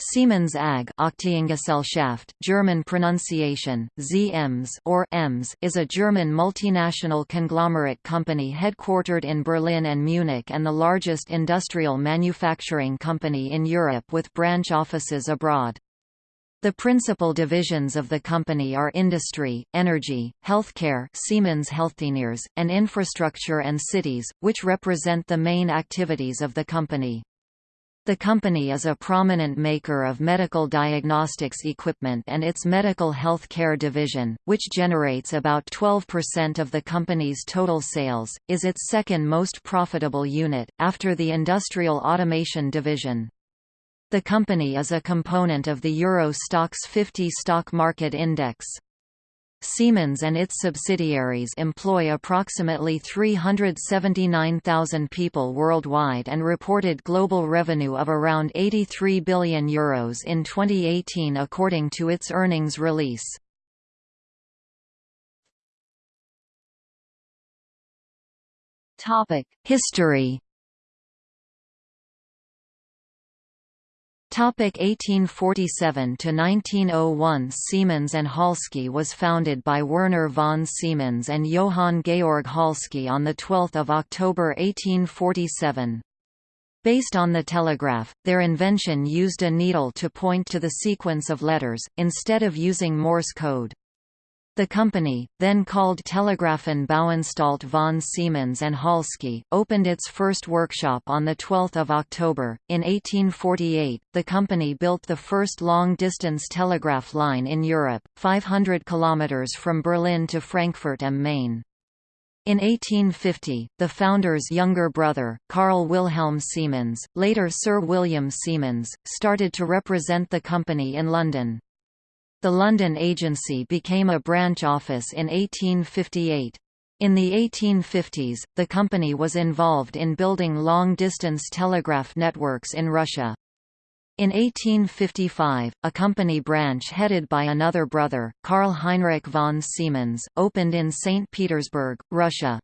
Siemens AG Aktiengesellschaft, German pronunciation, ZEMS or EMS is a German multinational conglomerate company headquartered in Berlin and Munich and the largest industrial manufacturing company in Europe with branch offices abroad. The principal divisions of the company are industry, energy, healthcare Siemens Healthineers, and infrastructure and cities, which represent the main activities of the company. The company is a prominent maker of medical diagnostics equipment and its medical health care division, which generates about 12% of the company's total sales, is its second most profitable unit, after the industrial automation division. The company is a component of the Euro Stoxx 50 stock market index. Siemens and its subsidiaries employ approximately 379,000 people worldwide and reported global revenue of around €83 billion Euros in 2018 according to its earnings release. History Topic 1847 to 1901 Siemens and Halske was founded by Werner von Siemens and Johann Georg Halske on the 12th of October 1847. Based on the telegraph, their invention used a needle to point to the sequence of letters, instead of using Morse code. The company, then called Telegrafen Bauanstalt von Siemens and Halske, opened its first workshop on 12 October. In 1848, the company built the first long-distance telegraph line in Europe, 500 kilometers from Berlin to Frankfurt am Main. In 1850, the founder's younger brother, Carl Wilhelm Siemens, later Sir William Siemens, started to represent the company in London. The London agency became a branch office in 1858. In the 1850s, the company was involved in building long-distance telegraph networks in Russia. In 1855, a company branch headed by another brother, Karl Heinrich von Siemens, opened in St. Petersburg, Russia.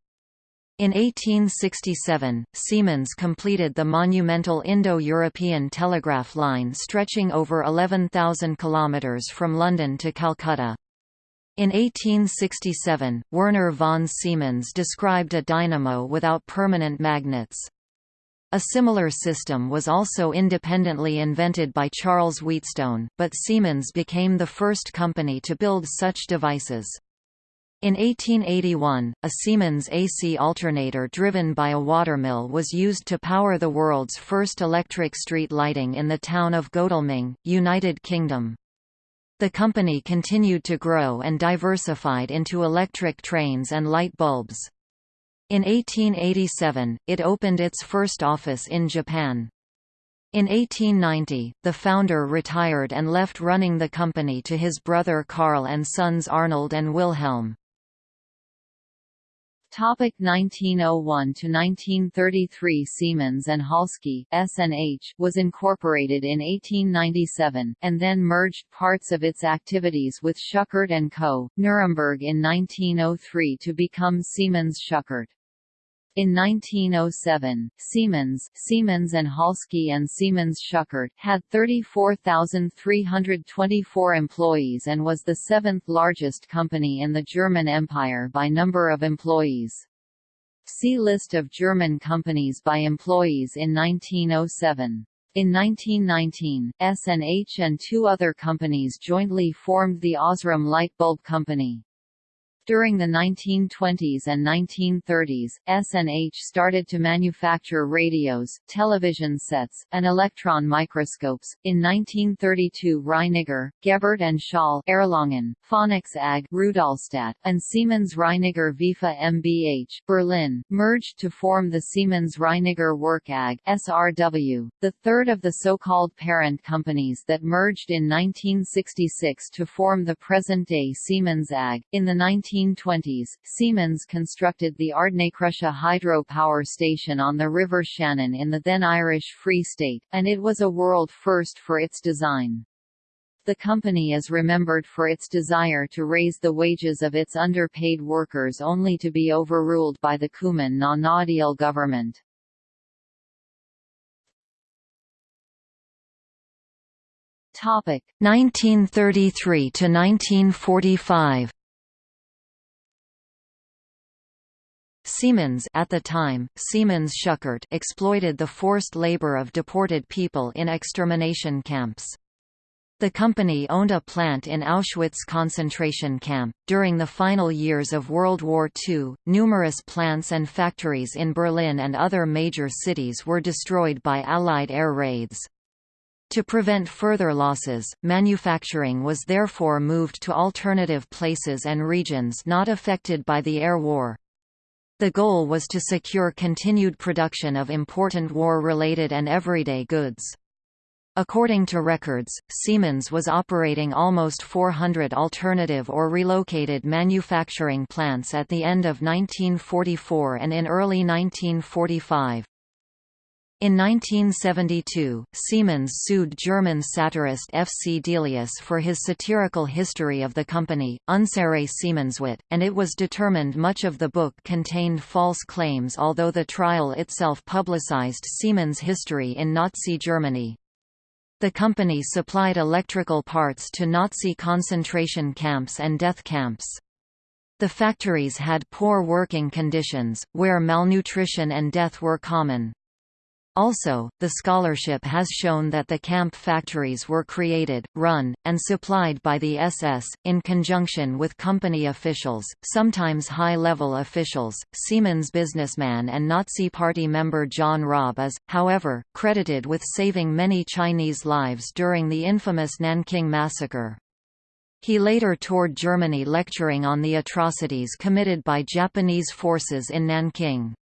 In 1867, Siemens completed the monumental Indo-European telegraph line stretching over 11,000 kilometers from London to Calcutta. In 1867, Werner von Siemens described a dynamo without permanent magnets. A similar system was also independently invented by Charles Wheatstone, but Siemens became the first company to build such devices. In 1881, a Siemens AC alternator driven by a watermill was used to power the world's first electric street lighting in the town of Godalming, United Kingdom. The company continued to grow and diversified into electric trains and light bulbs. In 1887, it opened its first office in Japan. In 1890, the founder retired and left running the company to his brother Carl and sons Arnold and Wilhelm. Topic 1901 to 1933 Siemens and Halske (SNH) was incorporated in 1897 and then merged parts of its activities with Schuckert and Co. Nuremberg in 1903 to become Siemens Schuckert. In 1907, Siemens, Siemens and Halske and Siemens Schuckert had 34,324 employees and was the seventh largest company in the German Empire by number of employees. See List of German companies by employees in 1907. In 1919, SNH and two other companies jointly formed the Osram Light Bulb Company. During the 1920s and 1930s, SNH started to manufacture radios, television sets, and electron microscopes. In 1932, Reiniger, Gebbert and Schall, Erlangen, AG, Rudolstadt, and Siemens Reiniger Veifa MBH, Berlin, merged to form the Siemens Reiniger Werk AG (SRW), the third of the so-called parent companies that merged in 1966 to form the present-day Siemens AG. In the 19 1920s, Siemens constructed the Ardnacrusha hydro power station on the River Shannon in the then Irish Free State, and it was a world first for its design. The company is remembered for its desire to raise the wages of its underpaid workers only to be overruled by the Cumann na nGaedheal government. Topic 1933 to 1945 Siemens at the time, Siemens Schuckert exploited the forced labor of deported people in extermination camps. The company owned a plant in Auschwitz concentration camp. During the final years of World War II, numerous plants and factories in Berlin and other major cities were destroyed by Allied air raids. To prevent further losses, manufacturing was therefore moved to alternative places and regions not affected by the air war. The goal was to secure continued production of important war-related and everyday goods. According to records, Siemens was operating almost 400 alternative or relocated manufacturing plants at the end of 1944 and in early 1945. In 1972, Siemens sued German satirist F. C. Delius for his satirical history of the company, Unsere Siemens-Welt, and it was determined much of the book contained false claims although the trial itself publicized Siemens' history in Nazi Germany. The company supplied electrical parts to Nazi concentration camps and death camps. The factories had poor working conditions, where malnutrition and death were common. Also, the scholarship has shown that the camp factories were created, run, and supplied by the SS, in conjunction with company officials, sometimes high-level officials. Siemens businessman and Nazi Party member John Rabe is, however, credited with saving many Chinese lives during the infamous Nanking massacre. He later toured Germany lecturing on the atrocities committed by Japanese forces in Nanking.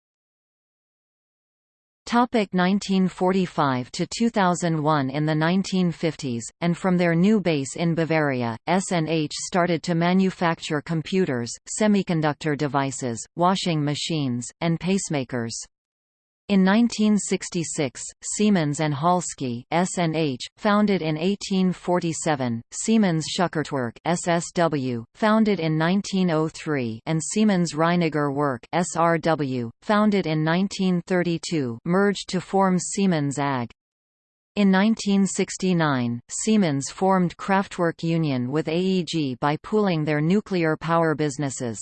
Topic 1945 to 2001 In the 1950s, and from their new base in Bavaria, SNH started to manufacture computers, semiconductor devices, washing machines, and pacemakers. In 1966, Siemens and Halske (SNH), founded in 1847, Siemens Schuckertwerk (SSW), founded in 1903, and Siemens Reiniger Werk (SRW), founded in 1932, merged to form Siemens AG. In 1969, Siemens formed Kraftwerk Union with AEG by pooling their nuclear power businesses.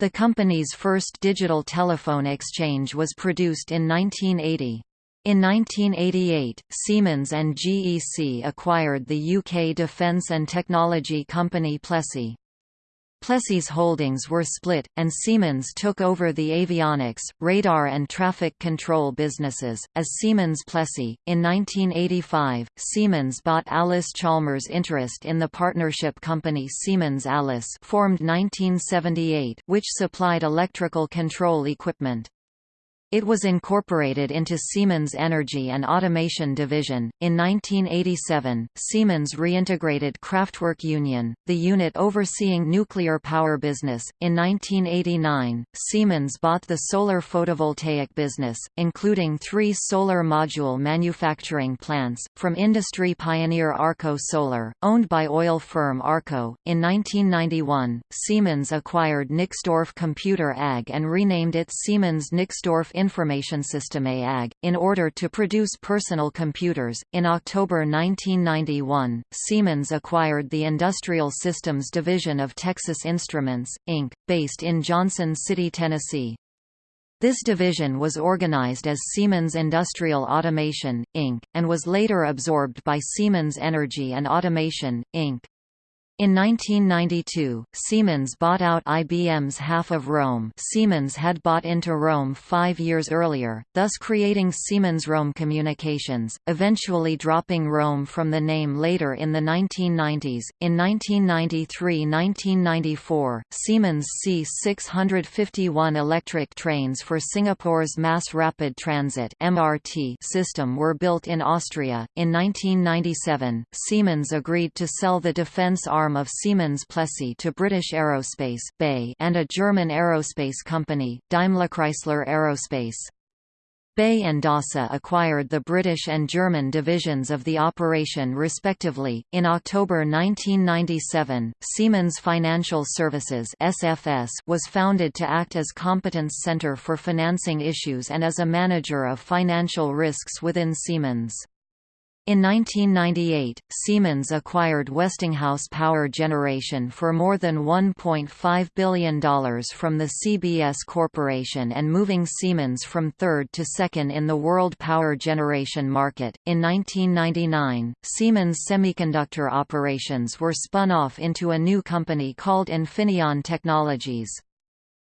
The company's first digital telephone exchange was produced in 1980. In 1988, Siemens and GEC acquired the UK defence and technology company Plessey. Plessey's holdings were split, and Siemens took over the avionics, radar and traffic control businesses, as Siemens Plessey. In 1985, Siemens bought Allis-Chalmers' interest in the partnership company Siemens Allis formed 1978 which supplied electrical control equipment. It was incorporated into Siemens Energy and Automation Division. In 1987, Siemens reintegrated Kraftwerk Union, the unit overseeing nuclear power business. In 1989, Siemens bought the solar photovoltaic business, including three solar module manufacturing plants, from industry pioneer Arco Solar, owned by oil firm Arco. In 1991, Siemens acquired Nixdorf Computer AG and renamed it Siemens Nixdorf Information System AG, in order to produce personal computers. In October 1991, Siemens acquired the Industrial Systems division of Texas Instruments, Inc., based in Johnson City, Tennessee. This division was organized as Siemens Industrial Automation, Inc., and was later absorbed by Siemens Energy and Automation, Inc. In 1992, Siemens bought out IBM's half of ROLM Siemens had bought into ROLM five years earlier, thus creating Siemens ROLM Communications, eventually dropping ROLM from the name later in the 1990s. In 1993–1994, Siemens C651 electric trains for Singapore's Mass Rapid Transit (MRT) system were built in Austria. In 1997, Siemens agreed to sell the defense arm arm of Siemens Plessey to British Aerospace BAE and a German aerospace company, DaimlerChrysler Aerospace. BAE and DASA acquired the British and German divisions of the operation respectively. In October 1997, Siemens Financial Services (SFS) was founded to act as competence center for financing issues and as a manager of financial risks within Siemens. In 1998, Siemens acquired Westinghouse Power Generation for more than $1.5 billion from the CBS Corporation and moving Siemens from third to second in the world power generation market. In 1999, Siemens Semiconductor operations were spun off into a new company called Infineon Technologies.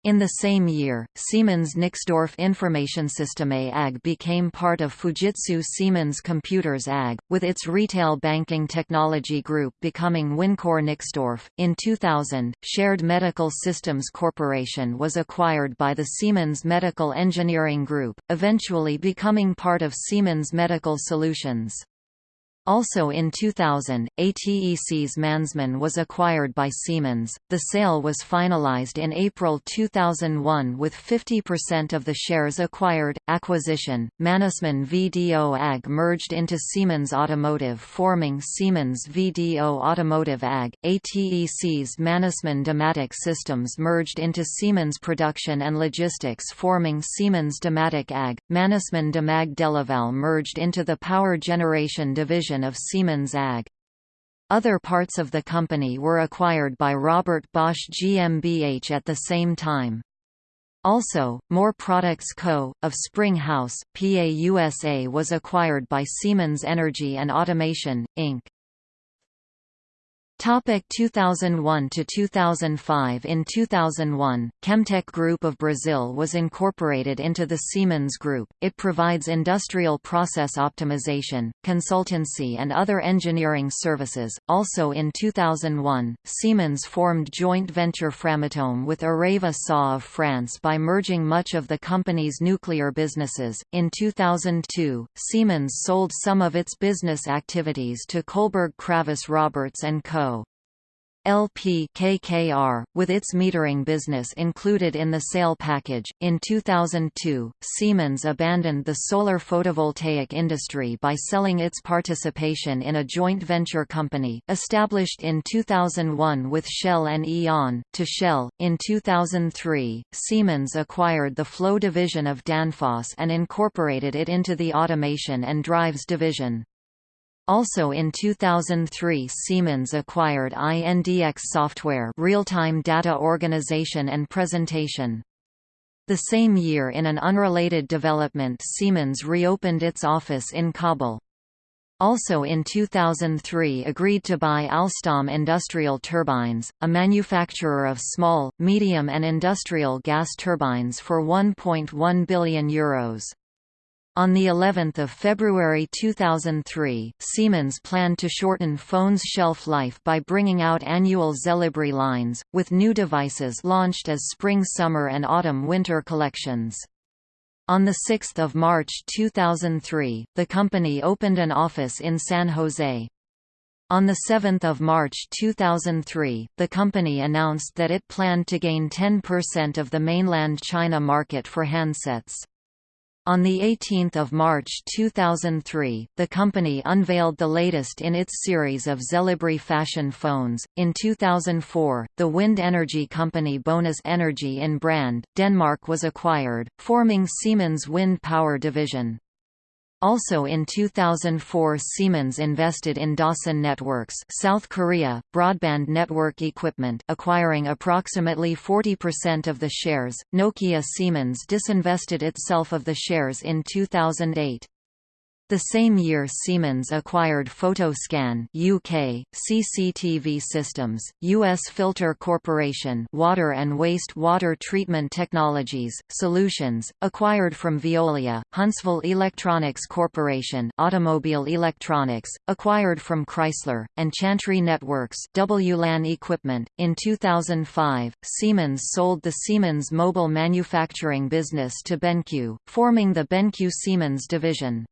In the same year, Siemens Nixdorf Information Informationssysteme AG became part of Fujitsu Siemens Computers AG, with its retail banking technology group becoming Wincor Nixdorf. In 2000, Shared Medical Systems Corporation was acquired by the Siemens Medical Engineering Group, eventually becoming part of Siemens Medical Solutions. Also in 2000, Atecs Mannesmann was acquired by Siemens. The sale was finalized in April 2001 with 50% of the shares acquired. Acquisition Mannesmann VDO AG merged into Siemens Automotive, forming Siemens VDO Automotive AG. Atecs Mannesmann Dematic Systems merged into Siemens Production and Logistics, forming Siemens Dematic AG. Mannesmann Demag Delaval merged into the Power Generation division of Siemens AG. Other parts of the company were acquired by Robert Bosch GmbH at the same time. Also, Moore Products Co., of Spring House, PA USA was acquired by Siemens Energy and Automation, Inc. Topic 2001 to 2005 In 2001, Chemtech Group of Brazil was incorporated into the Siemens Group. It provides industrial process optimization, consultancy and other engineering services. Also in 2001, Siemens formed joint venture Framatome with Areva SA of France by merging much of the company's nuclear businesses. In 2002, Siemens sold some of its business activities to Kohlberg Kravis Roberts and Co. LP KKR, with its metering business included in the sale package. In 2002, Siemens abandoned the solar photovoltaic industry by selling its participation in a joint venture company, established in 2001 with Shell and E.ON, to Shell. In 2003, Siemens acquired the flow division of Danfoss and incorporated it into the automation and drives division. Also in 2003 Siemens acquired INDX Software real-time data organization and presentation. The same year in an unrelated development Siemens reopened its office in Kabul. Also in 2003 agreed to buy Alstom Industrial Turbines, a manufacturer of small, medium and industrial gas turbines for €1.1 billion. Euros. On the 11th of February 2003, Siemens planned to shorten phones' shelf life by bringing out annual Xelibri lines, with new devices launched as spring-summer and autumn-winter collections. On 6 March 2003, the company opened an office in San Jose. On 7 March 2003, the company announced that it planned to gain 10% of the mainland China market for handsets. On 18 March 2003, the company unveiled the latest in its series of Xelibri fashion phones. In 2004, the wind energy company Bonus Energy in Brande, Denmark was acquired, forming Siemens Wind Power Division. Also in 2004 Siemens invested in Dasan Networks South Korea, broadband network equipment acquiring approximately 40% of the shares. Nokia Siemens disinvested itself of the shares in 2008. The same year Siemens acquired Photoscan UK, CCTV Systems, US Filter Corporation Water and Waste Water Treatment Technologies, Solutions, acquired from Veolia, Huntsville Electronics Corporation Automobile Electronics, acquired from Chrysler, and Chantry Networks WLAN Equipment. In 2005, Siemens sold the Siemens mobile manufacturing business to BenQ, forming the BenQ Siemens division.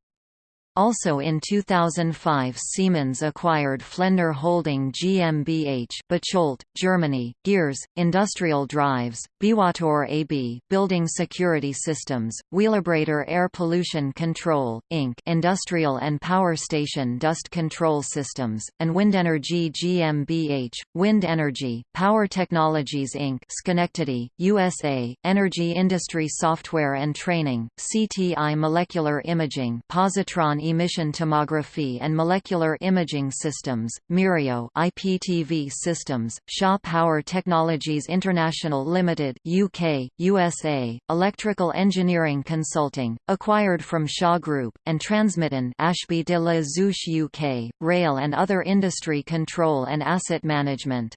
Also in 2005 Siemens acquired Flender Holding GmbH Bocholt, Germany, Gears, Industrial Drives, Bewator AB Building Security Systems, Wheelabrator Air Pollution Control, Inc. Industrial and Power Station Dust Control Systems, and Windenergy GmbH, Wind Energy, Power Technologies Inc. Schenectady, USA, Energy Industry Software and Training, CTI Molecular Imaging Positron emission tomography and molecular imaging systems, Myrio IPTV systems, Shaw Power Technologies International Limited UK, USA, Electrical Engineering Consulting, acquired from Shaw Group, and Transmitton Ashby de la Zouch UK, rail and other industry control and asset management.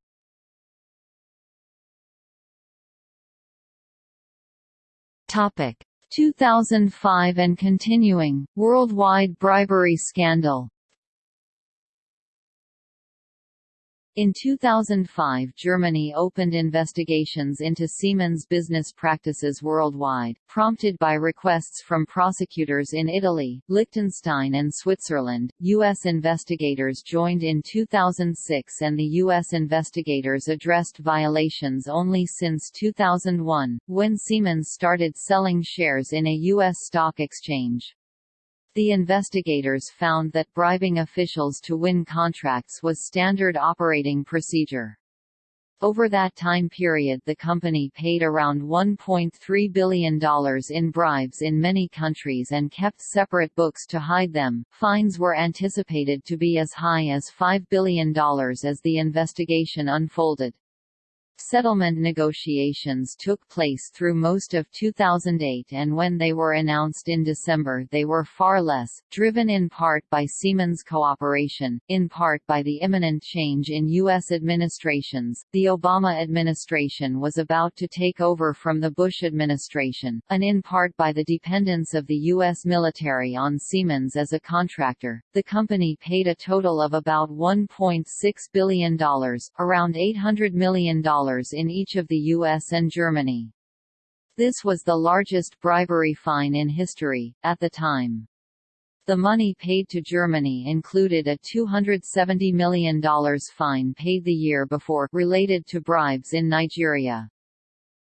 Topic 2005 and continuing, worldwide bribery scandal In 2005 Germany opened investigations into Siemens business practices worldwide, prompted by requests from prosecutors in Italy, Liechtenstein and Switzerland. U.S. investigators joined in 2006 and the U.S. investigators addressed violations only since 2001, when Siemens started selling shares in a U.S. stock exchange. The investigators found that bribing officials to win contracts was standard operating procedure. Over that time period the company paid around $1.3 billion in bribes in many countries and kept separate books to hide them. Fines were anticipated to be as high as $5 billion as the investigation unfolded. Settlement negotiations took place through most of 2008 and when they were announced in December they were far less, driven in part by Siemens cooperation, in part by the imminent change in U.S. administrations. The Obama administration was about to take over from the Bush administration, and in part by the dependence of the U.S. military on Siemens as a contractor. The company paid a total of about $1.6 billion, around $800 million in each of the US and Germany. This was the largest bribery fine in history, at the time. The money paid to Germany included a $270 million fine paid the year before related to bribes in Nigeria.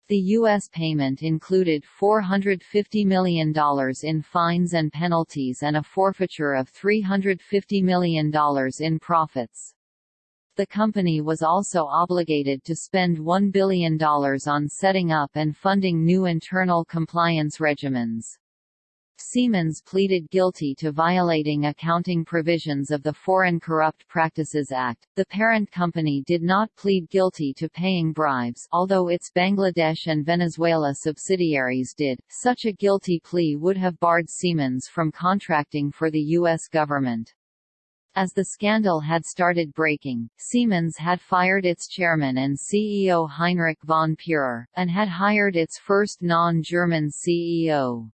The U.S. payment included $450 million in fines and penalties and a forfeiture of $350 million in profits. The company was also obligated to spend $1 billion on setting up and funding new internal compliance regimens. Siemens pleaded guilty to violating accounting provisions of the Foreign Corrupt Practices Act. The parent company did not plead guilty to paying bribes, although its Bangladesh and Venezuela subsidiaries did. Such a guilty plea would have barred Siemens from contracting for the U.S. government. As the scandal had started breaking, Siemens had fired its chairman and CEO Heinrich von Pierer, and had hired its first non-German CEO.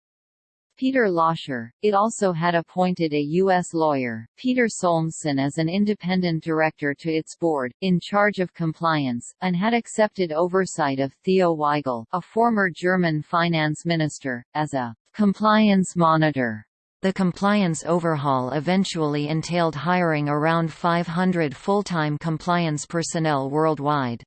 Peter Loscher. It also had appointed a U.S. lawyer, Peter Solmssen as an independent director to its board, in charge of compliance, and had accepted oversight of Theo Waigel, a former German finance minister, as a compliance monitor. The compliance overhaul eventually entailed hiring around 500 full-time compliance personnel worldwide.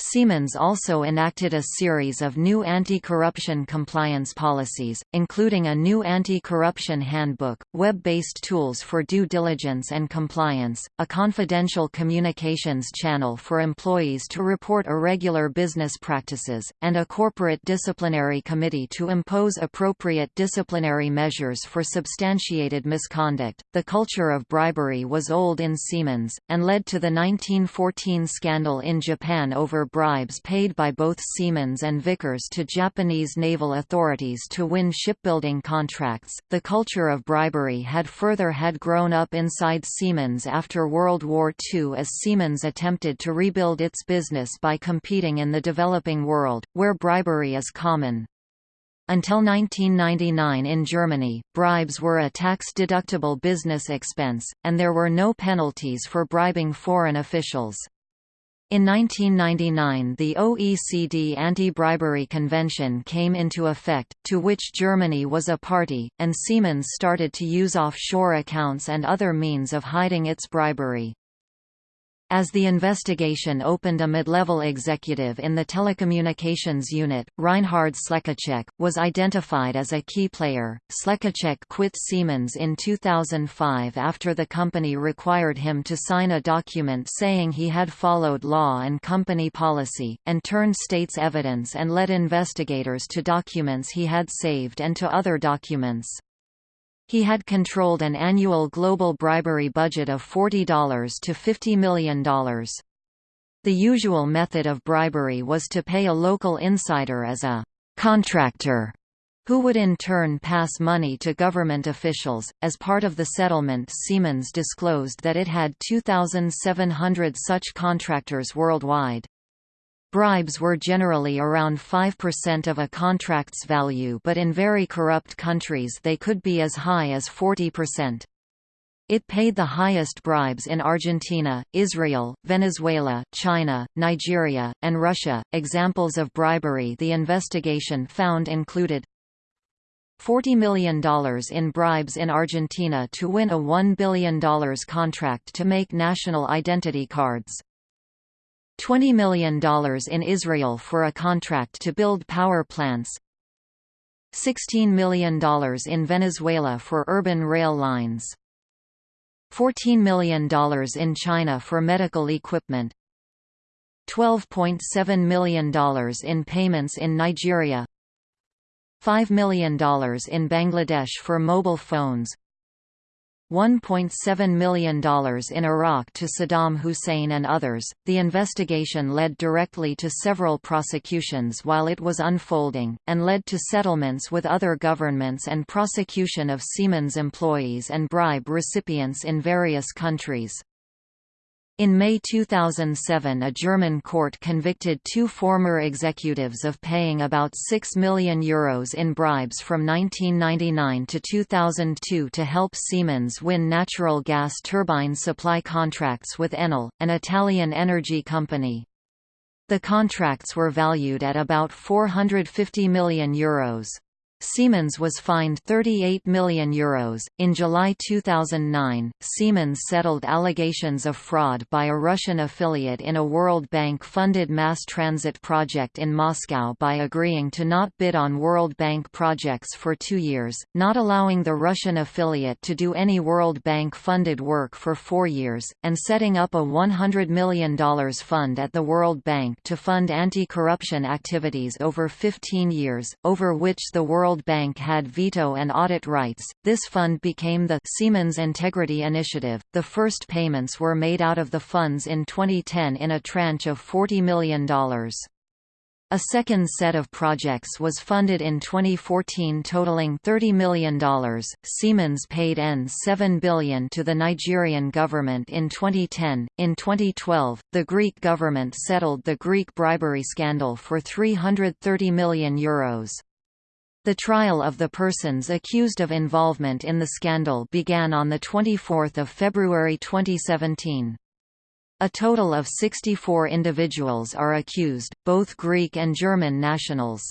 Siemens also enacted a series of new anti-corruption compliance policies, including a new anti-corruption handbook, web-based tools for due diligence and compliance, a confidential communications channel for employees to report irregular business practices, and a corporate disciplinary committee to impose appropriate disciplinary measures for substantiated misconduct. The culture of bribery was old in Siemens, and led to the 1914 scandal in Japan over bribes paid by both Siemens and Vickers to Japanese naval authorities to win shipbuilding contracts. The culture of bribery had further had grown up inside Siemens after World War II as Siemens attempted to rebuild its business by competing in the developing world, where bribery is common. Until 1999 in Germany, bribes were a tax-deductible business expense, and there were no penalties for bribing foreign officials. In 1999 the OECD Anti-Bribery Convention came into effect, to which Germany was a party, and Siemens started to use offshore accounts and other means of hiding its bribery. As the investigation opened a mid-level executive in the telecommunications unit, Reinhard Siekaczek, was identified as a key player. Slecacek quit Siemens in 2005 after the company required him to sign a document saying he had followed law and company policy, and turned state's evidence and led investigators to documents he had saved and to other documents. He had controlled an annual global bribery budget of $40 to $50 million. The usual method of bribery was to pay a local insider as a «contractor» who would in turn pass money to government officials. As part of the settlement, Siemens disclosed that it had 2,700 such contractors worldwide. Bribes were generally around 5% of a contract's value but in very corrupt countries they could be as high as 40%. It paid the highest bribes in Argentina, Israel, Venezuela, China, Nigeria, and Russia. Examples of bribery the investigation found included $40 million in bribes in Argentina to win a $1 billion contract to make national identity cards. $20 million in Israel for a contract to build power plants $16 million in Venezuela for urban rail lines $14 million in China for medical equipment $12.7 million in payments in Nigeria $5 million in Bangladesh for mobile phones $1.7 million in Iraq to Saddam Hussein and others. The investigation led directly to several prosecutions while it was unfolding, and led to settlements with other governments and prosecution of Siemens employees and bribe recipients in various countries. In May 2007 a German court convicted two former executives of paying about €6 million Euros in bribes from 1999 to 2002 to help Siemens win natural gas turbine supply contracts with Enel, an Italian energy company. The contracts were valued at about €450 million. Euros. Siemens was fined €38 million. In July 2009, Siemens settled allegations of fraud by a Russian affiliate in a World Bank funded mass transit project in Moscow by agreeing to not bid on World Bank projects for two years, not allowing the Russian affiliate to do any World Bank funded work for four years, and setting up a $100 million fund at the World Bank to fund anti corruption activities over 15 years, over which the World World Bank had veto and audit rights. This fund became the Siemens Integrity Initiative. The first payments were made out of the funds in 2010 in a tranche of $40 million. A second set of projects was funded in 2014 totaling $30 million. Siemens paid N7 billion to the Nigerian government in 2010. In 2012, the Greek government settled the Greek bribery scandal for €330 million. Euros. The trial of the persons accused of involvement in the scandal began on 24 February 2017. A total of 64 individuals are accused, both Greek and German nationals.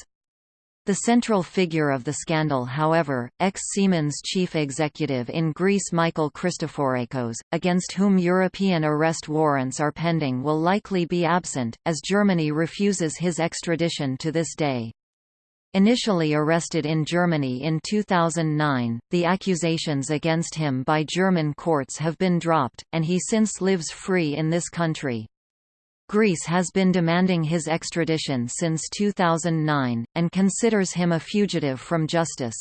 The central figure of the scandal however, ex-Siemens chief executive in Greece Michael Christoforakos, against whom European arrest warrants are pending will likely be absent, as Germany refuses his extradition to this day. Initially arrested in Germany in 2009, the accusations against him by German courts have been dropped, and he since lives free in this country. Greece has been demanding his extradition since 2009, and considers him a fugitive from justice.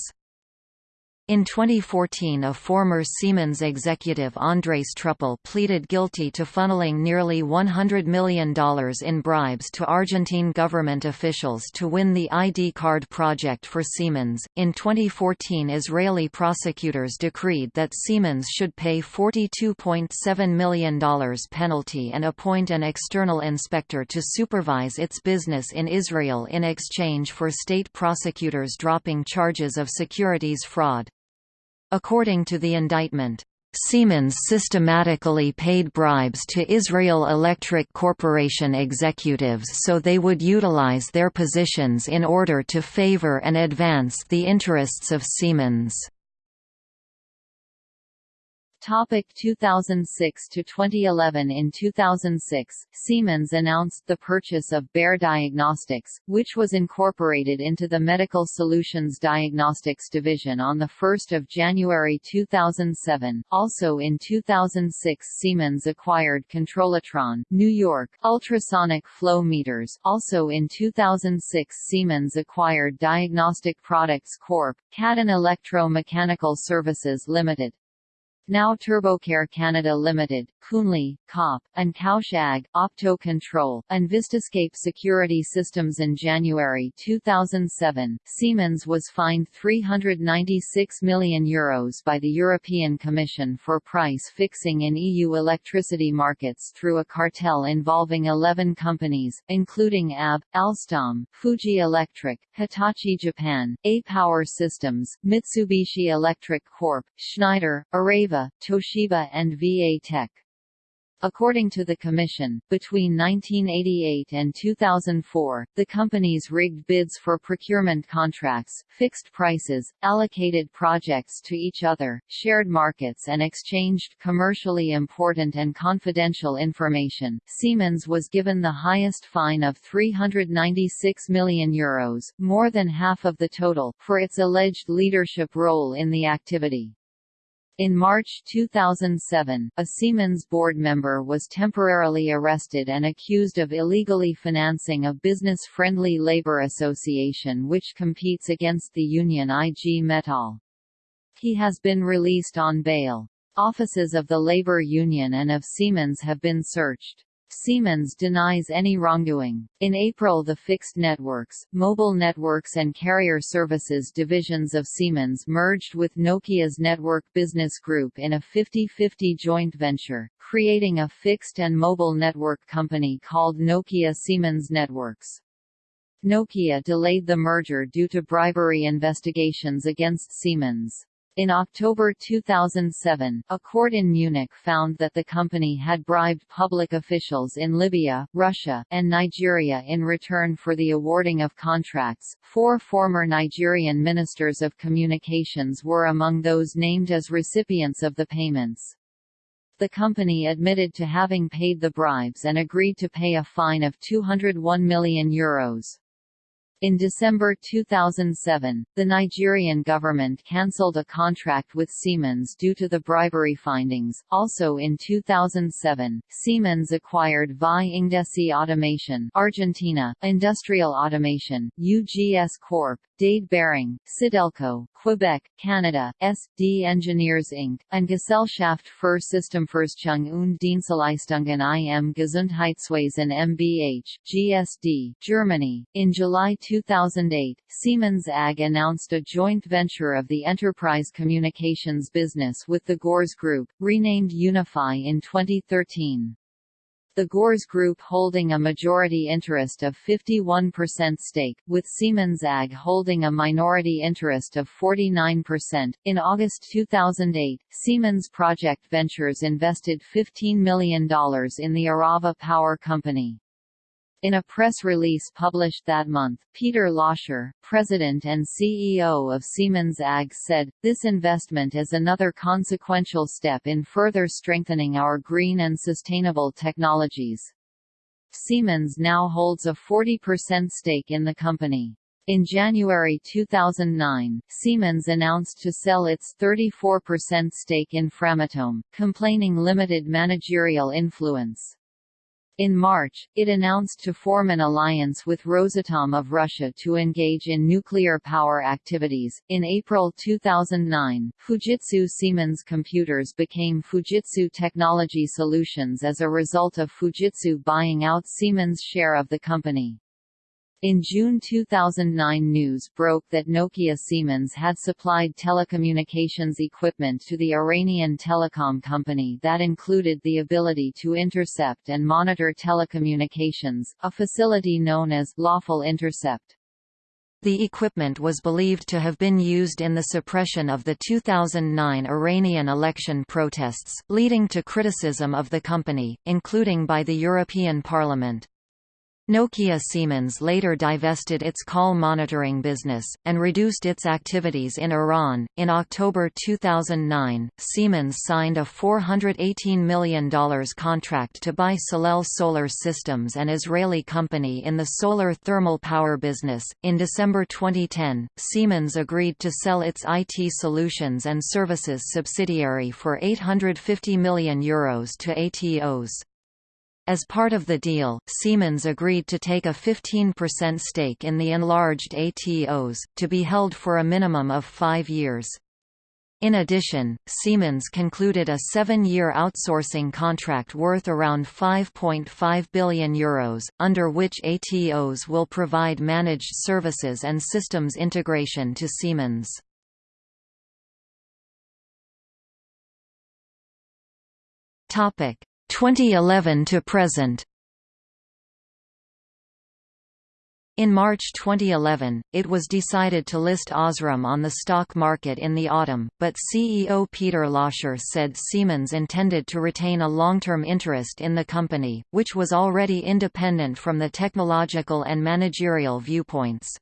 In 2014 a former Siemens executive Andrés Truppel pleaded guilty to funneling nearly $100 million in bribes to Argentine government officials to win the ID card project for Siemens. In 2014 Israeli prosecutors decreed that Siemens should pay $42.7 million penalty and appoint an external inspector to supervise its business in Israel in exchange for state prosecutors dropping charges of securities fraud. According to the indictment, Siemens systematically paid bribes to Israel Electric Corporation executives so they would utilize their positions in order to favor and advance the interests of Siemens. Topic 2006 to 2011 In 2006, Siemens announced the purchase of Bayer Diagnostics, which was incorporated into the Medical Solutions Diagnostics division on 1 January 2007. Also in 2006 Siemens acquired Controlotron, New York, ultrasonic flow meters. Also in 2006 Siemens acquired Diagnostic Products Corp., Kadon Electro-Mechanical Services Limited, now TurboCare Canada Limited, Kühnle, Kopp, and Kaushag, Opto Control, and Vistascape Security Systems in January 2007, Siemens was fined €396 million Euros by the European Commission for price fixing in EU electricity markets through a cartel involving 11 companies, including AB, Alstom, Fuji Electric, Hitachi Japan, A-Power Systems, Mitsubishi Electric Corp., Schneider, Areva Toshiba and VA Tech. According to the Commission, between 1988 and 2004, the companies rigged bids for procurement contracts, fixed prices, allocated projects to each other, shared markets and exchanged commercially important and confidential information. Siemens was given the highest fine of €396 million, Euros, more than half of the total, for its alleged leadership role in the activity. In March 2007, a Siemens board member was temporarily arrested and accused of illegally financing a business-friendly labor association which competes against the union IG Metall. He has been released on bail. Offices of the labor union and of Siemens have been searched. Siemens denies any wrongdoing. In April the Fixed Networks, Mobile Networks and Carrier Services divisions of Siemens merged with Nokia's Network Business Group in a 50-50 joint venture, creating a fixed and mobile network company called Nokia Siemens Networks. Nokia delayed the merger due to bribery investigations against Siemens. In October 2007, a court in Munich found that the company had bribed public officials in Libya, Russia, and Nigeria in return for the awarding of contracts. Four former Nigerian ministers of communications were among those named as recipients of the payments. The company admitted to having paid the bribes and agreed to pay a fine of €201 million. Euros. In December 2007, the Nigerian government cancelled a contract with Siemens due to the bribery findings. Also in 2007, Siemens acquired VI Ingdesi Automation, Argentina, Industrial Automation, UGS Corp, Dade Behring, Sidelco, Quebec, Canada, S.D. Engineers Inc., and Gesellschaft für Systemforschung und Dienstleistungen im Gesundheitswesen MBH, GSD, Germany. In July 2008, Siemens AG announced a joint venture of the enterprise communications business with the Gores Group, renamed Unify in 2013 the Gores Group holding a majority interest of 51% stake, with Siemens AG holding a minority interest of 49%. In August 2008, Siemens Project Ventures invested $15 million in the Arava Power Company. In a press release published that month, Peter Loscher, president and CEO of Siemens AG said, this investment is another consequential step in further strengthening our green and sustainable technologies. Siemens now holds a 40% stake in the company. In January 2009, Siemens announced to sell its 34% stake in Framatome, complaining limited managerial influence. In March, it announced to form an alliance with Rosatom of Russia to engage in nuclear power activities. In April 2009, Fujitsu Siemens Computers became Fujitsu Technology Solutions as a result of Fujitsu buying out Siemens' share of the company. In June 2009 news broke that Nokia Siemens had supplied telecommunications equipment to the Iranian telecom company that included the ability to intercept and monitor telecommunications, a facility known as lawful intercept. The equipment was believed to have been used in the suppression of the 2009 Iranian election protests, leading to criticism of the company, including by the European Parliament. Nokia Siemens later divested its call monitoring business, and reduced its activities in Iran. In October 2009, Siemens signed a $418 million contract to buy Solel Solar Systems, an Israeli company in the solar thermal power business. In December 2010, Siemens agreed to sell its IT solutions and services subsidiary for €850 million Euros to Atos. As part of the deal, Siemens agreed to take a 15% stake in the enlarged Atos, to be held for a minimum of five years. In addition, Siemens concluded a seven-year outsourcing contract worth around €5.5 billion, Euros, under which Atos will provide managed services and systems integration to Siemens. Topic: 2011 to present In March 2011, it was decided to list Osram on the stock market in the autumn, but CEO Peter Loscher said Siemens intended to retain a long-term interest in the company, which was already independent from the technological and managerial viewpoints.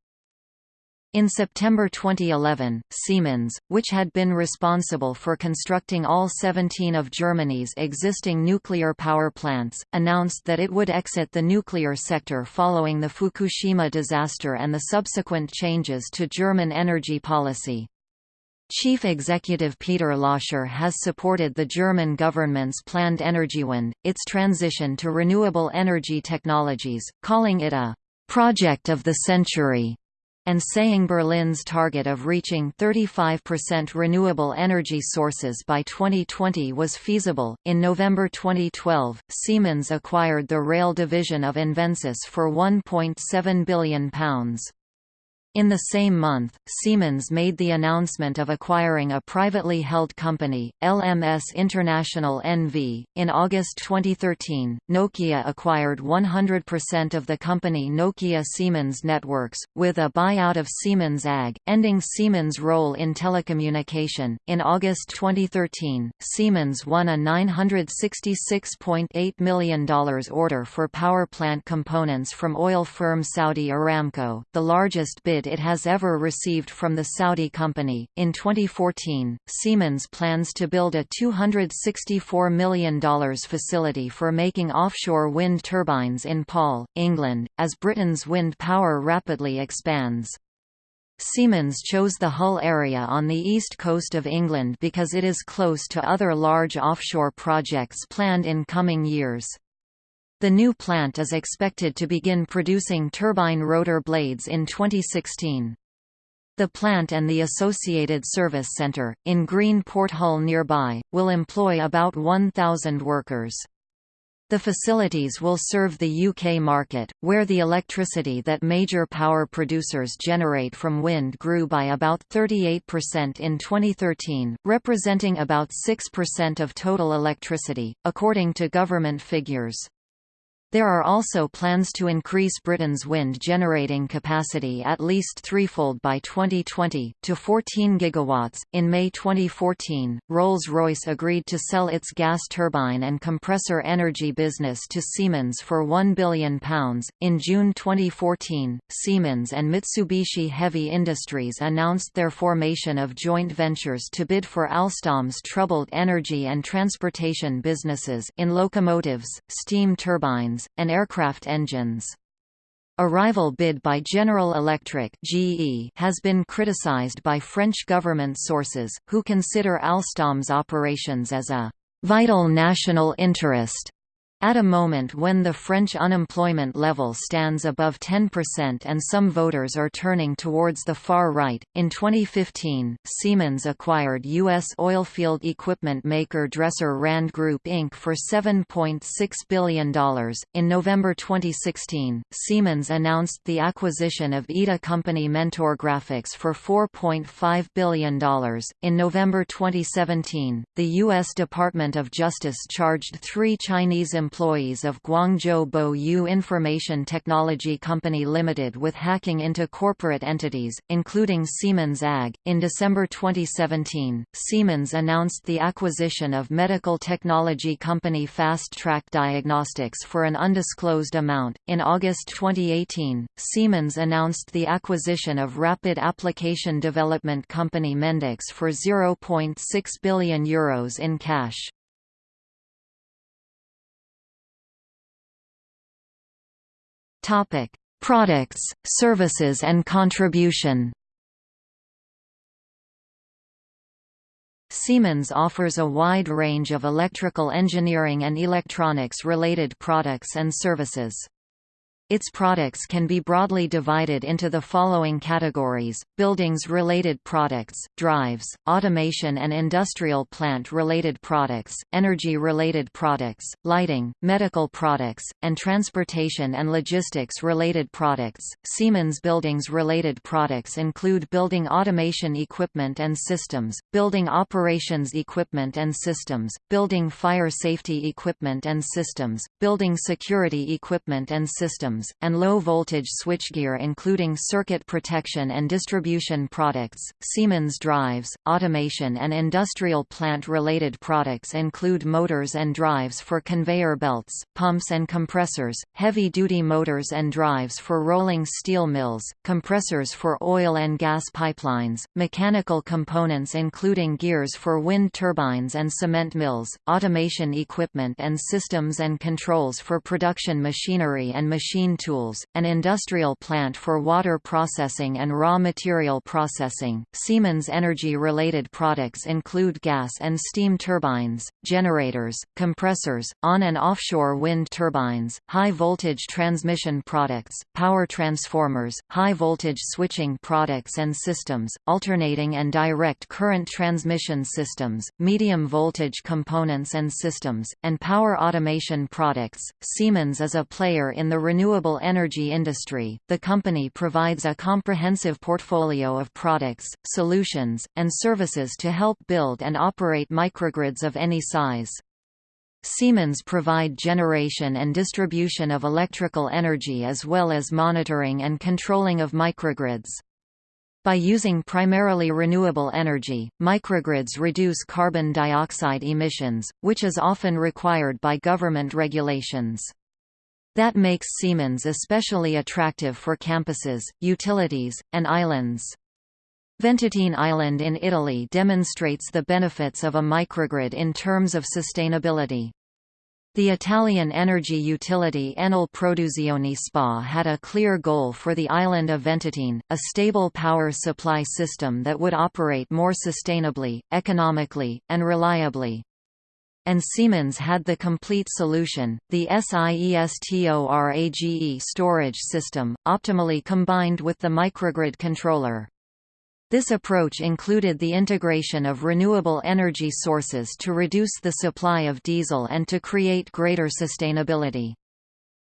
In September 2011, Siemens, which had been responsible for constructing all 17 of Germany's existing nuclear power plants, announced that it would exit the nuclear sector following the Fukushima disaster and the subsequent changes to German energy policy. Chief Executive Peter Loscher has supported the German government's planned Energiewende, its transition to renewable energy technologies, calling it a «project of the century» and saying Berlin's target of reaching 35% renewable energy sources by 2020 was feasible. In November 2012, Siemens acquired the rail division of Invensys for £1.7 billion. In the same month, Siemens made the announcement of acquiring a privately held company, LMS International NV. In August 2013, Nokia acquired 100% of the company Nokia Siemens Networks, with a buyout of Siemens AG, ending Siemens' role in telecommunication. In August 2013, Siemens won a $966.8 million order for power plant components from oil firm Saudi Aramco, the largest bid it has ever received from the Saudi company. In 2014, Siemens plans to build a $264 million facility for making offshore wind turbines in Paull, England, as Britain's wind power rapidly expands. Siemens chose the Hull area on the east coast of England because it is close to other large offshore projects planned in coming years. The new plant is expected to begin producing turbine rotor blades in 2016. The plant and the associated service centre, in Green Port Hull nearby, will employ about 1,000 workers. The facilities will serve the UK market, where the electricity that major power producers generate from wind grew by about 38% in 2013, representing about 6% of total electricity, according to government figures. There are also plans to increase Britain's wind generating capacity at least threefold by 2020, to 14 gigawatts. In May 2014, Rolls Royce agreed to sell its gas turbine and compressor energy business to Siemens for £1 billion. In June 2014, Siemens and Mitsubishi Heavy Industries announced their formation of joint ventures to bid for Alstom's troubled energy and transportation businesses in locomotives, steam turbines, and aircraft engines. A rival bid by General Electric (GE) has been criticized by French government sources, who consider Alstom's operations as a vital national interest at a moment when the French unemployment level stands above 10% and some voters are turning towards the far right, in 2015, Siemens acquired U.S. oilfield equipment maker Dresser Rand Group Inc. for $7.6 billion. In November 2016, Siemens announced the acquisition of EDA company Mentor Graphics for $4.5 billion. In November 2017, the U.S. Department of Justice charged three Chinese employees employees of Guangzhou Boyu Information Technology Company Limited with hacking into corporate entities, including Siemens AG. In December 2017, Siemens announced the acquisition of medical technology company Fast Track Diagnostics for an undisclosed amount. In August 2018, Siemens announced the acquisition of rapid application development company Mendix for €0.6 billion Euros in cash. Topic: Products, services and contribution. Siemens offers a wide range of electrical engineering and electronics-related products and services. Its products can be broadly divided into the following categories, buildings-related products, drives, automation and industrial plant-related products, energy-related products, lighting, medical products, and transportation and logistics-related products. Siemens buildings-related products include building automation equipment and systems, building operations equipment and systems, building fire safety equipment and systems, building security equipment and systems, and low-voltage switchgear including circuit protection and distribution products. Siemens drives, automation and industrial plant-related products include motors and drives for conveyor belts, pumps and compressors, heavy-duty motors and drives for rolling steel mills, compressors for oil and gas pipelines, mechanical components including gears for wind turbines and cement mills, automation equipment and systems and controls for production machinery and machine machine tools, an industrial plant for water processing and raw material processing. Siemens energy-related products include gas and steam turbines, generators, compressors, on and offshore wind turbines, high-voltage transmission products, power transformers, high-voltage switching products and systems, alternating and direct current transmission systems, medium-voltage components and systems, and power automation products. Siemens is a player in the renewable renewable energy industry, the company provides a comprehensive portfolio of products, solutions, and services to help build and operate microgrids of any size. Siemens provide generation and distribution of electrical energy as well as monitoring and controlling of microgrids. By using primarily renewable energy, microgrids reduce carbon dioxide emissions, which is often required by government regulations. That makes Siemens especially attractive for campuses, utilities, and islands. Ventotene Island in Italy demonstrates the benefits of a microgrid in terms of sustainability. The Italian energy utility Enel Produzione SpA had a clear goal for the island of Ventotene, a stable power supply system that would operate more sustainably, economically, and reliably and Siemens had the complete solution, the SIESTORAGE storage system, optimally combined with the microgrid controller. This approach included the integration of renewable energy sources to reduce the supply of diesel and to create greater sustainability.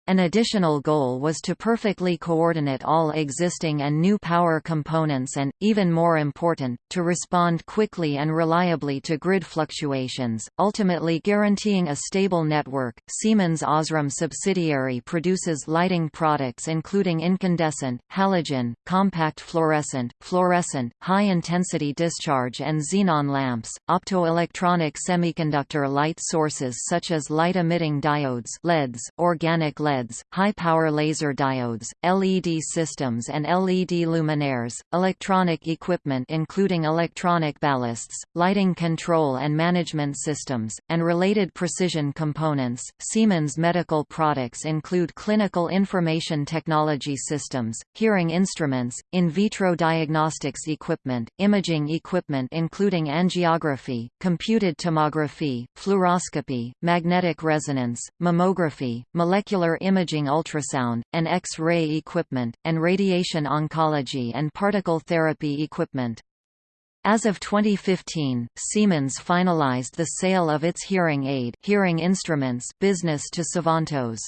An additional goal was to perfectly coordinate all existing and new power components and, even more important, to respond quickly and reliably to grid fluctuations, ultimately guaranteeing a stable network. Siemens Osram subsidiary produces lighting products including incandescent, halogen, compact fluorescent, fluorescent, high-intensity discharge and xenon lamps, optoelectronic semiconductor light sources such as light-emitting diodes LEDs, organic LEDs LEDs, high-power laser diodes, LED systems and LED luminaires, electronic equipment including electronic ballasts, lighting control and management systems, and related precision components. Siemens medical products include clinical information technology systems, hearing instruments, in vitro diagnostics equipment, imaging equipment including angiography, computed tomography, fluoroscopy, magnetic resonance, mammography, molecular imaging ultrasound, and X-ray equipment, and radiation oncology and particle therapy equipment. As of 2015, Siemens finalized the sale of its hearing aid hearing instruments business to Sivantos.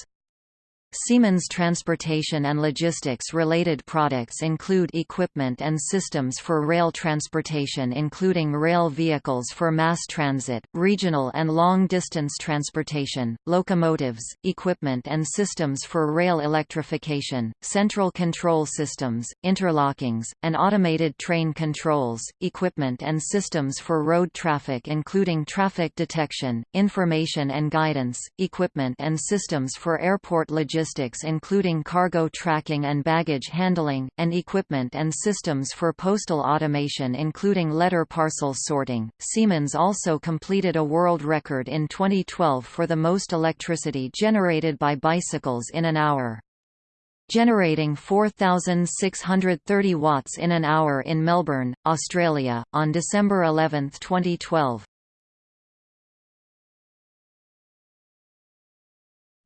Siemens transportation and logistics related products include equipment and systems for rail transportation including rail vehicles for mass transit, regional and long-distance transportation, locomotives, equipment and systems for rail electrification, central control systems, interlockings, and automated train controls, equipment and systems for road traffic including traffic detection, information and guidance, equipment and systems for airport logistics logistics including cargo tracking and baggage handling, and equipment and systems for postal automation including letter parcel sorting. Siemens also completed a world record in 2012 for the most electricity generated by bicycles in an hour generating 4,630 watts in an hour in Melbourne, Australia, on December 11, 2012.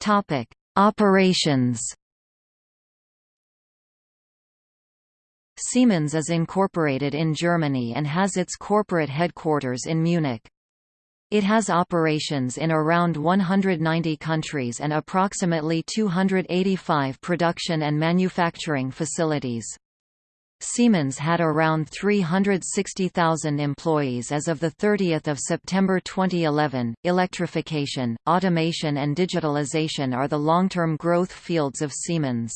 Topic: Operations Siemens is incorporated in Germany and has its corporate headquarters in Munich. It has operations in around 190 countries and approximately 285 production and manufacturing facilities. Siemens had around 360,000 employees as of 30 September 2011. Electrification, automation and digitalization are the long-term growth fields of Siemens.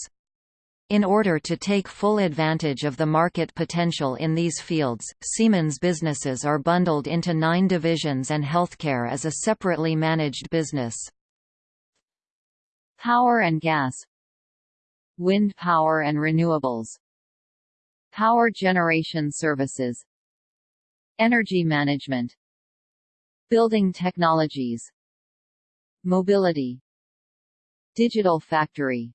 In order to take full advantage of the market potential in these fields, Siemens businesses are bundled into nine divisions and healthcare as a separately managed business. Power and gas Wind power and renewables Power generation services Energy management Building technologies Mobility Digital factory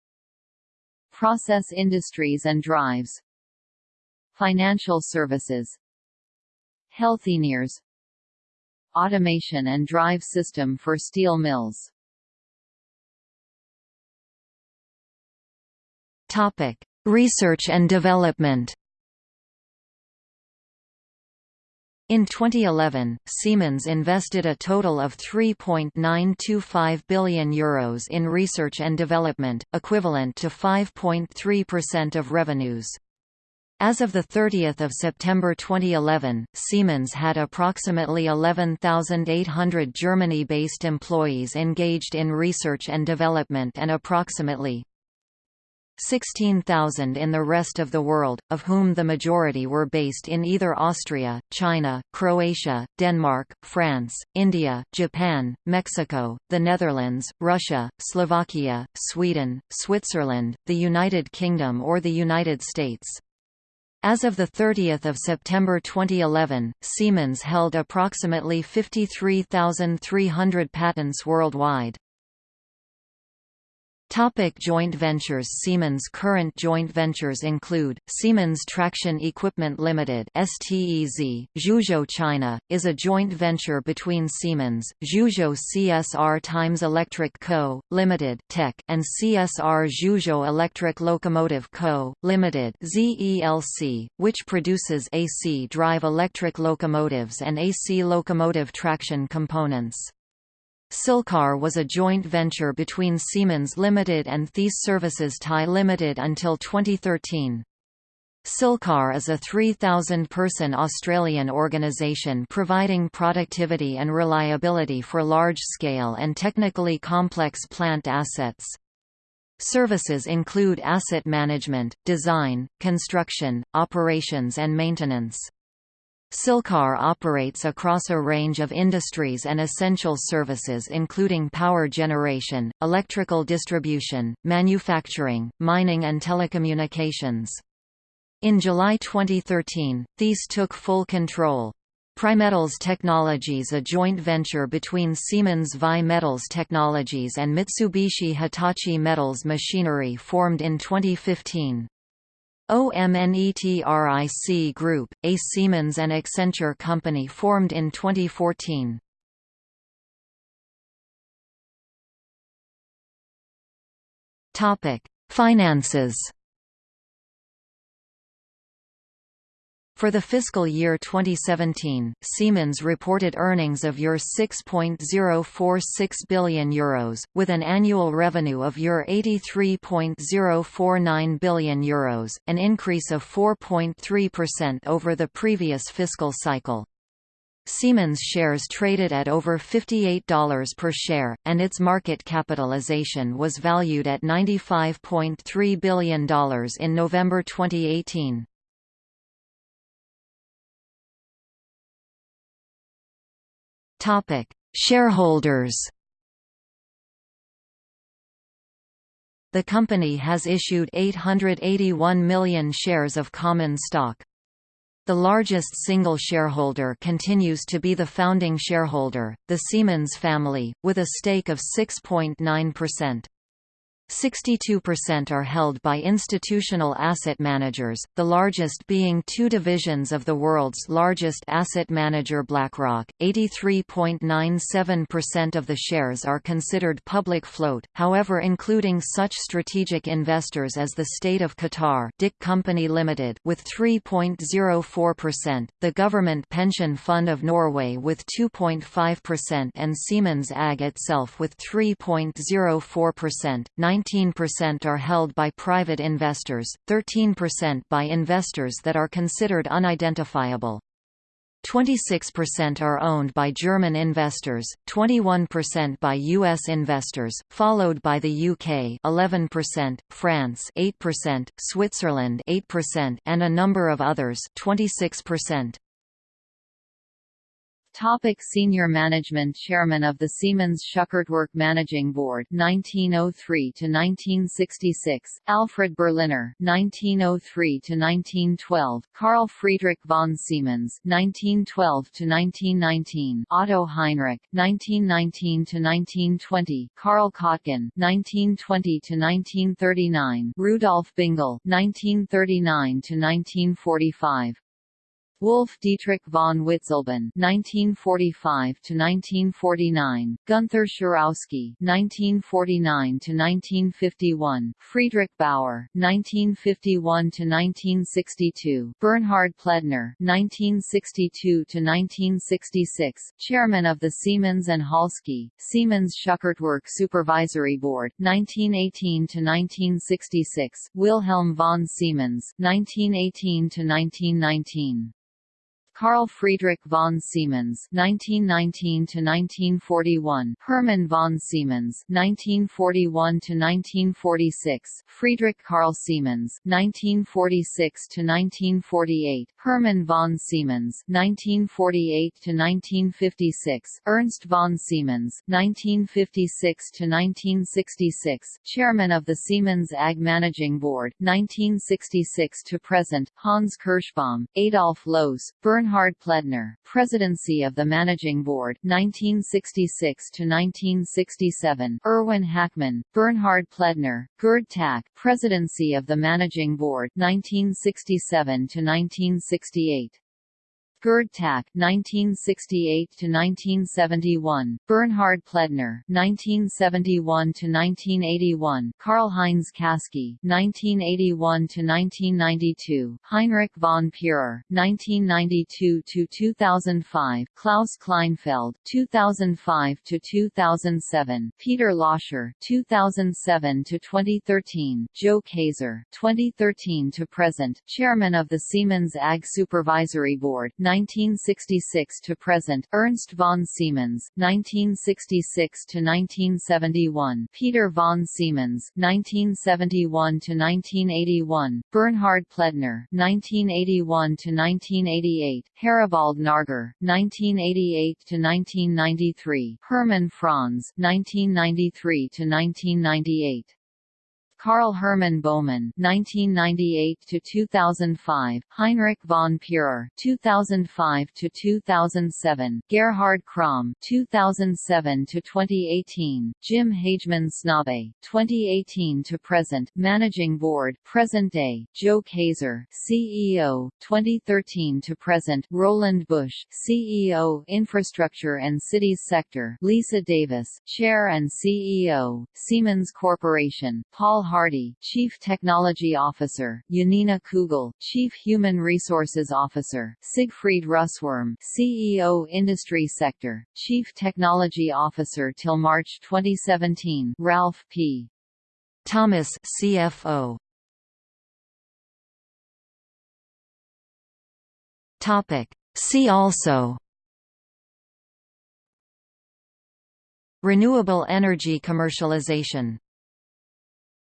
Process industries and drives Financial services Healthineers Automation and drive system for steel mills. Topic: Research and development In 2011, Siemens invested a total of €3.925 billion Euros in research and development, equivalent to 5.3% of revenues. As of 30 September 2011, Siemens had approximately 11,800 Germany-based employees engaged in research and development and approximately 16,000 in the rest of the world, of whom the majority were based in either Austria, China, Croatia, Denmark, France, India, Japan, Mexico, the Netherlands, Russia, Slovakia, Sweden, Switzerland, the United Kingdom or the United States. As of 30 September 2011, Siemens held approximately 53,300 patents worldwide. Topic joint ventures Siemens current joint ventures include, Siemens Traction Equipment Limited STEZ, Zhuzhou China, is a joint venture between Siemens, Zhuzhou CSR Times Electric Co., Limited Tech, and CSR Zhuzhou Electric Locomotive Co., Limited ZELC, which produces AC drive electric locomotives and AC locomotive traction components. Silcar was a joint venture between Siemens Limited and Thiess Services Thai Limited until 2013. Silcar is a 3,000-person Australian organisation providing productivity and reliability for large-scale and technically complex plant assets. Services include asset management, design, construction, operations and maintenance. Silcar operates across a range of industries and essential services including power generation, electrical distribution, manufacturing, mining and telecommunications. In July 2013, Thiess took full control. Primetals Technologies a joint venture between Siemens VAI Metals Technologies and Mitsubishi Hitachi Metals Machinery formed in 2015. OMNETRIC Group, a Siemens and Accenture company formed in 2014. Topic: Finances. For the fiscal year 2017, Siemens reported earnings of Euro 6.046 billion euros, with an annual revenue of Euro 83.049 billion euros, an increase of 4.3% over the previous fiscal cycle. Siemens shares traded at over $58 per share, and its market capitalization was valued at $95.3 billion in November 2018. Topic: Shareholders. The company has issued 881 million shares of common stock. The largest single shareholder continues to be the founding shareholder, the Siemens family, with a stake of 6.9%. 62% are held by institutional asset managers, the largest being two divisions of the world's largest asset manager BlackRock. 83.97% of the shares are considered public float, however including such strategic investors as the State of Qatar DIC Company Limited with 3.04%, the Government Pension Fund of Norway with 2.5% and Siemens AG itself with 3.04%. 19% are held by private investors, 13% by investors that are considered unidentifiable. 26% are owned by German investors, 21% by US investors, followed by the UK 11%, France 8%, Switzerland 8% and a number of others 26%. Topic Senior Management Chairman of the Siemens Schuckertwerk Managing Board 1903 to 1966 Alfred Berliner 1903 to 1912 Carl Friedrich von Siemens 1912 to 1919 Otto Heinrich 1919 to 1920 Karl Kottgen 1920 to 1939 Rudolf Bingel 1939 to 1945 Wolf Dietrich von Witzleben (1945–1949), Gunther Scharowsky (1949–1951), Friedrich Bauer (1951–1962), Bernhard Plettner (1962–1966), Chairman of the Siemens and Halske Siemens Schuckertwerk Supervisory Board (1918–1966), Wilhelm von Siemens (1918–1919). Carl Friedrich von Siemens (1919–1941), Hermann von Siemens (1941–1946), Friedrich Carl Siemens (1946–1948), Hermann von Siemens (1948–1956), Ernst von Siemens (1956–1966), Chairman of the Siemens AG Managing Board (1966 to present), Hans Kerschbaum, Adolf Lohse, Bernhard Bernhard Plettner, Presidency of the Managing Board 1966 to 1967, Erwin Hachmann, Bernhard Plettner, Gerd Tack, Presidency of the Managing Board 1967 to 1968. Gerd Tack (1968–1971), Bernhard Plettner (1971–1981), Karl-Heinz Kaske (1981–1992), Heinrich von Pierer (1992–2005), Klaus Kleinfeld (2005–2007), Peter Loscher (2007–2013), Joe Kaeser (2013 to present), Chairman of the Siemens AG Supervisory Board. 1966 to present, Ernst von Siemens, 1966 to 1971, Peter von Siemens, 1971 to 1981, Bernhard Plettner, 1981 to 1988, Heribald Närger, 1988 to 1993, Hermann Franz, 1993 to 1998. Karl Hermann Baumann (1998–2005), Heinrich von Pierer (2005–2007), Gerhard Cromme (2007–2018), Jim Hagemann Snabe (2018 to present), Managing Board, present day, Joe Kaeser CEO, 2013 to present, Roland Busch CEO, Infrastructure and Cities Sector, Lisa Davis, Chair and CEO, Siemens Corporation, Paul Hardy, Chief Technology Officer, Janina Kugel, Chief Human Resources Officer, Siegfried Russwurm, CEO Industry Sector, Chief Technology Officer till March 2017, Ralf P. Thomas, CFO. Topic. See also Renewable energy commercialization